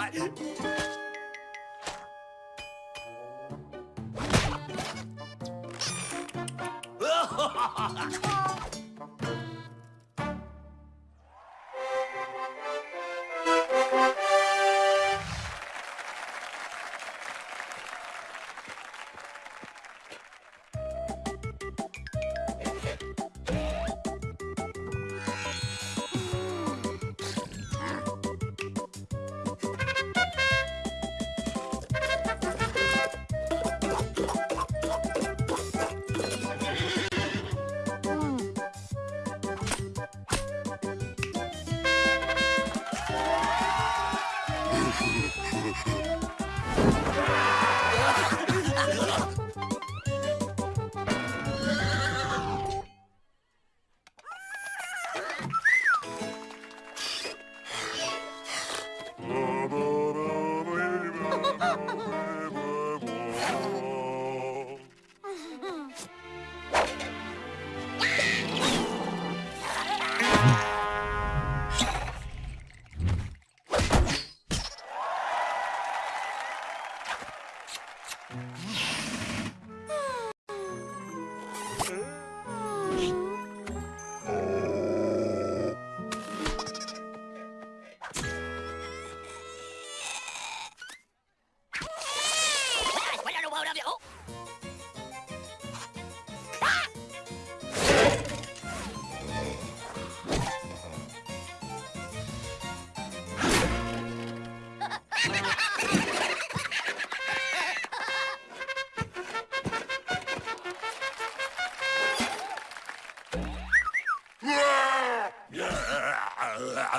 はいフフフ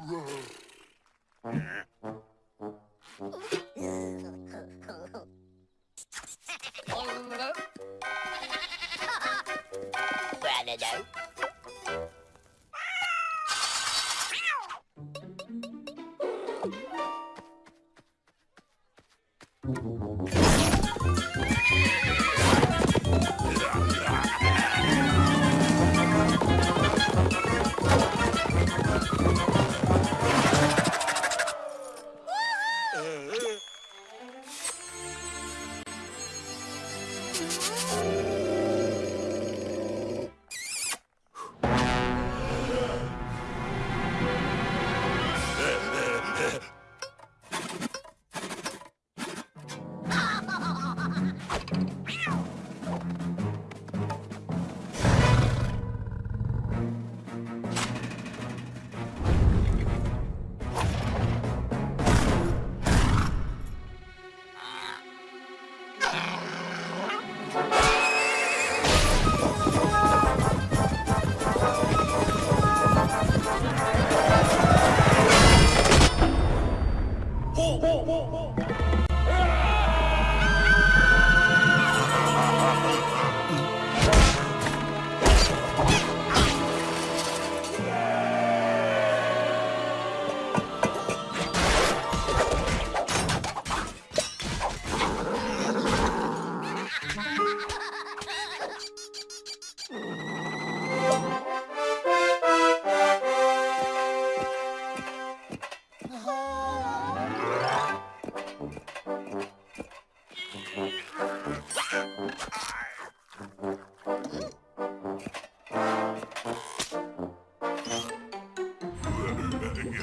ほう Ha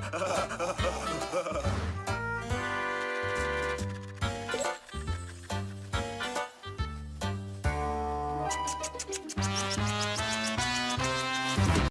ha ha ha ha ha!